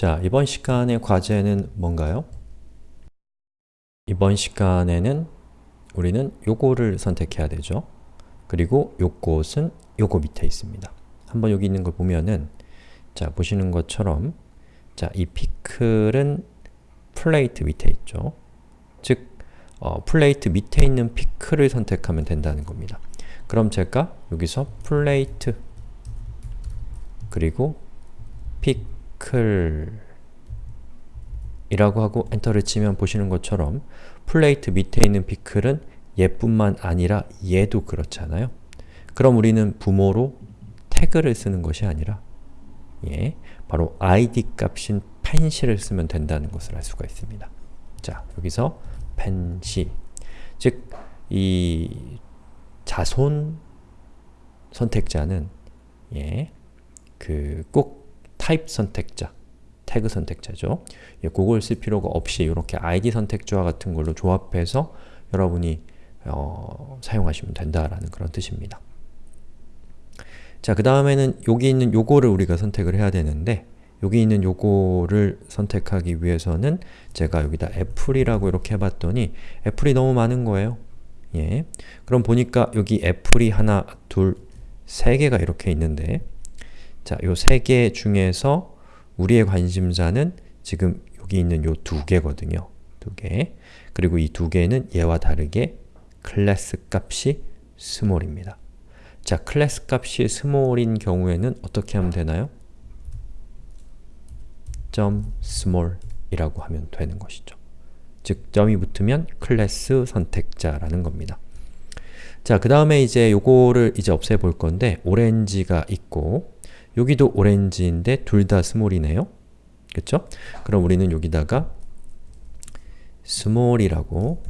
자, 이번 시간의 과제는 뭔가요? 이번 시간에는 우리는 요거를 선택해야 되죠. 그리고 요것은 요거 밑에 있습니다. 한번 여기 있는 걸 보면은 자, 보시는 것처럼 자, 이 피클은 plate 밑에 있죠. 즉, 어, plate 밑에 있는 피클을 선택하면 된다는 겁니다. 그럼 제가 여기서 plate 그리고 피클이라고 하고 엔터를 치면 보시는 것처럼 plate 밑에 있는 피클은 얘뿐만 아니라 얘도 그렇잖아요. 그럼 우리는 부모로 태그를 쓰는 것이 아니라 예, 바로 id 값인 fancy를 쓰면 된다는 것을 알 수가 있습니다. 자, 여기서 fancy 즉, 이 자손 선택자는 예, 그꼭 타입 선택자, 태그 선택자죠. 예, 그걸 쓸 필요가 없이 이렇게 id 선택자와 같은 걸로 조합해서 여러분이 어, 사용하시면 된다라는 그런 뜻입니다. 자, 그 다음에는 여기 있는 요거를 우리가 선택을 해야 되는데 여기 있는 요거를 선택하기 위해서는 제가 여기다 애플이라고 이렇게 해봤더니 apple이 너무 많은 거예요. 예. 그럼 보니까 여기 apple이 하나, 둘, 세 개가 이렇게 있는데 자, 요 세 개 중에서 우리의 관심사는 지금 여기 있는 요 두 개거든요. 두 개. 그리고 이 두 개는 얘와 다르게 클래스 값이 small입니다. 자, 클래스 값이 small인 경우에는 어떻게 하면 되나요? 점 small 이라고 하면 되는 것이죠. 즉, 점이 붙으면 클래스 선택자라는 겁니다. 자, 그 다음에 이제 요거를 이제 없애볼 건데 오렌지가 있고 여기도 오렌지인데 둘 다 small이네요. 그쵸? 그럼 우리는 여기다가 small이라고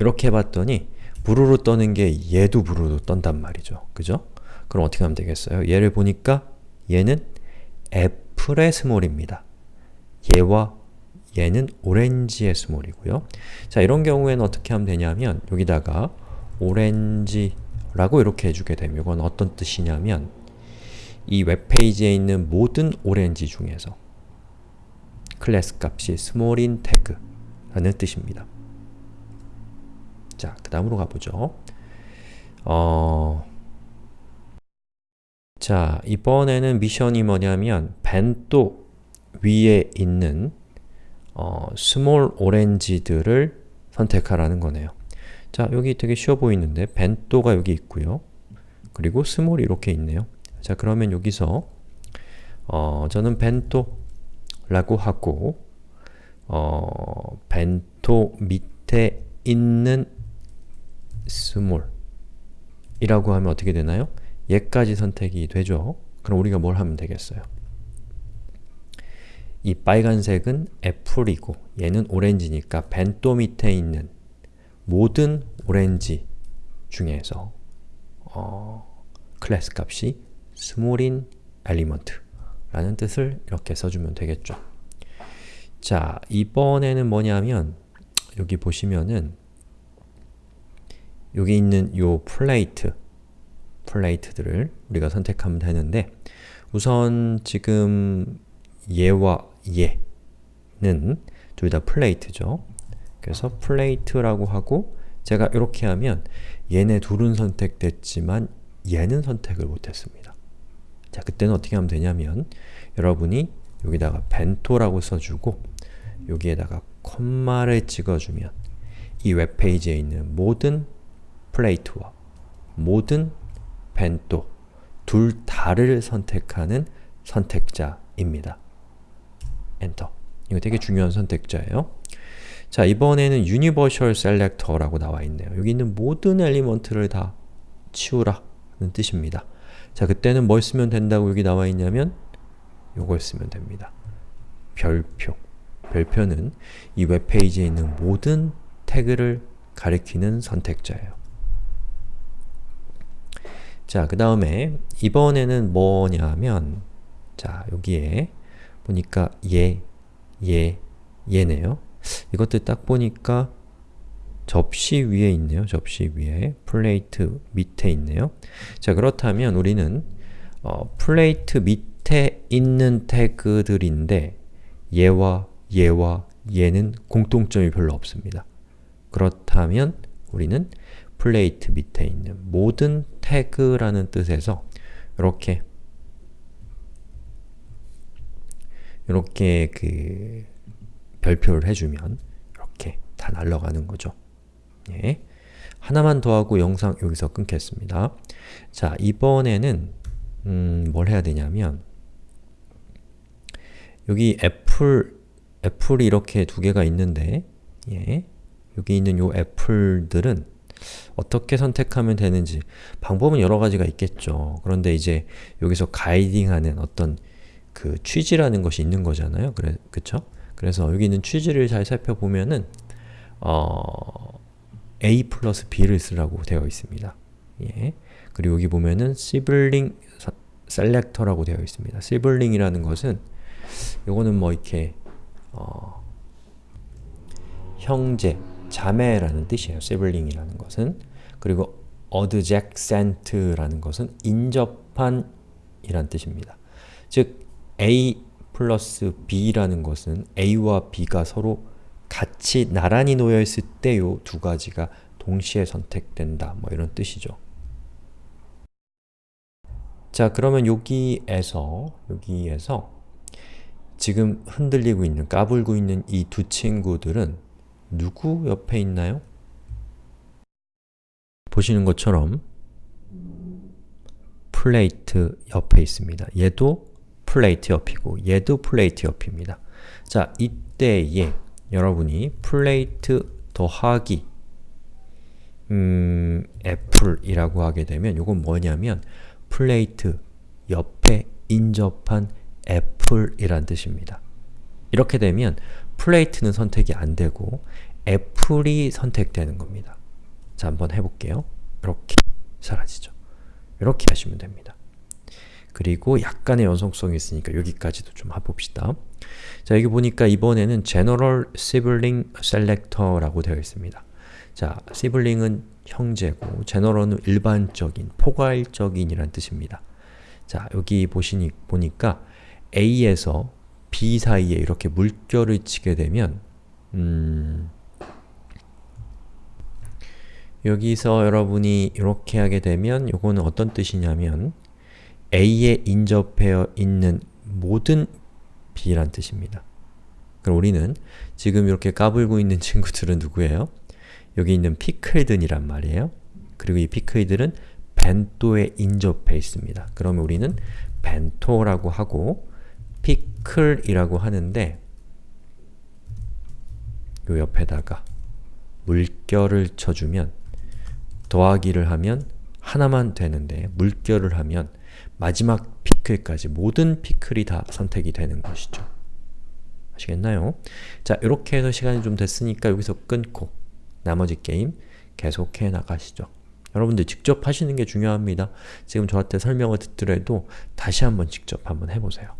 이렇게 해봤더니 부르르 떠는 게 얘도 부르르 떤단 말이죠. 그죠? 그럼 어떻게 하면 되겠어요? 얘를 보니까 얘는 apple의 small입니다. 얘와 얘는 오렌지의 small이고요. 자, 이런 경우에는 어떻게 하면 되냐면 여기다가 오렌지라고 이렇게 해주게 되면 이건 어떤 뜻이냐면 이 웹페이지에 있는 모든 오렌지 중에서 클래스 값이 small인 태그라는 뜻입니다. 자, 그 다음으로 가보죠. 어... 자, 이번에는 미션이 뭐냐면 bento 위에 있는 어, small 오렌지들을 선택하라는 거네요. 자, 여기 되게 쉬워 보이는데 bento가 여기 있고요. 그리고 small이 이렇게 있네요. 자, 그러면 여기서 어, 저는 bento라고 하고 어, bento 밑에 있는 small이라고 하면 어떻게 되나요? 얘까지 선택이 되죠. 그럼 우리가 뭘 하면 되겠어요? 이 빨간색은 apple이고 얘는 오렌지니까 bento 밑에 있는 모든 오렌지 중에서 어, 클래스 값이 small인 element라는 뜻을 이렇게 써주면 되겠죠. 자, 이번에는 뭐냐면 여기 보시면은 여기 있는 요 plate plate들을 우리가 선택하면 되는데 우선 지금 얘와 얘는 둘 다 plate죠. 그래서 plate라고 하고 제가 이렇게 하면 얘네 둘은 선택됐지만 얘는 선택을 못했습니다. 자, 그때는 어떻게 하면 되냐면 여러분이 여기다가 벤토라고 써주고 여기에다가 콤마를 찍어주면 이 웹페이지에 있는 모든 플레이트와 모든 벤또 둘 다를 선택하는 선택자입니다. 엔터. 이거 되게 중요한 선택자예요. 자, 이번에는 Universal Selector라고 나와 있네요. 여기 있는 모든 엘리먼트를 다 치우라 는 뜻입니다. 자, 그때는 뭘 쓰면 된다고 여기 나와 있냐면 요걸 쓰면 됩니다. 별표. 별표는 이 웹페이지에 있는 모든 태그를 가리키는 선택자예요. 자, 그 다음에 이번에는 뭐냐면 자, 여기에 보니까 얘, 얘, 얘네요. 이것들 딱 보니까 접시 위에 있네요. 접시 위에 plate 밑에 있네요. 자 그렇다면 우리는 어, plate 밑 밑에 있는 태그들인데 얘와 얘와 얘는 공통점이 별로 없습니다. 그렇다면 우리는 plate 밑에 있는 모든 태그라는 뜻에서 이렇게 이렇게 그 별표를 해주면 이렇게 다 날아가는 거죠. 예. 하나만 더 하고 영상 여기서 끊겠습니다. 자, 이번에는 음, 뭘 해야 되냐면 여기 애플, 애플이 이렇게 두 개가 있는데 예. 여기 있는 요 애플들은 어떻게 선택하면 되는지 방법은 여러 가지가 있겠죠. 그런데 이제 여기서 가이딩하는 어떤 그 취지라는 것이 있는 거잖아요. 그래, 그쵸? 그래서 여기 있는 취지를 잘 살펴보면은 어, A 플러스 B를 쓰라고 되어 있습니다. 예. 그리고 여기 보면은 sibling selector라고 되어 있습니다. sibling이라는 것은 요거는 뭐 이렇게 어, 형제, 자매라는 뜻이에요. sibling이라는 것은 그리고 adjacent라는 것은 인접한 이란 뜻입니다. 즉 A 플러스 B라는 것은 A와 B가 서로 같이 나란히 놓여 있을 때 요 두 가지가 동시에 선택된다. 뭐 이런 뜻이죠. 자, 그러면 여기에서 여기에서 지금 흔들리고 있는, 까불고 있는 이 두 친구들은 누구 옆에 있나요? 보시는 것처럼 plate 옆에 있습니다. 얘도 plate 옆이고 얘도 plate 옆입니다. 자, 이때에 여러분이 plate 더하기 음, apple이라고 하게 되면 이건 뭐냐면 플레이트 옆에 인접한 애플이란 뜻입니다. 이렇게 되면 플레이트는 선택이 안 되고 애플이 선택되는 겁니다. 자, 한번 해볼게요. 이렇게 사라지죠. 이렇게 하시면 됩니다. 그리고 약간의 연속성이 있으니까 여기까지도 좀 해봅시다. 자, 여기 보니까 이번에는 General Sibling Selector라고 되어 있습니다. 자, sibling은 형제고 general은 일반적인, 포괄적인 이란 뜻입니다. 자, 여기 보시니, 보니까 A에서 B 사이에 이렇게 물결을 치게 되면 음, 여기서 여러분이 이렇게 하게 되면 이거는 어떤 뜻이냐면 A에 인접해 있는 모든 B란 뜻입니다. 그럼 우리는 지금 이렇게 까불고 있는 친구들은 누구예요? 여기 있는 피클든이란 말이에요. 그리고 이 피클들은 벤토에 인접해 있습니다. 그러면 우리는 벤토라고 하고 피클이라고 하는데 요 옆에다가 물결을 쳐주면 더하기를 하면 하나만 되는데 물결을 하면 마지막 피클까지 모든 피클이 다 선택이 되는 것이죠. 아시겠나요? 자, 이렇게 해서 시간이 좀 됐으니까 여기서 끊고 나머지 게임 계속해 나가시죠. 여러분들 직접 하시는 게 중요합니다. 지금 저한테 설명을 듣더라도 다시 한번 직접 한번 해보세요.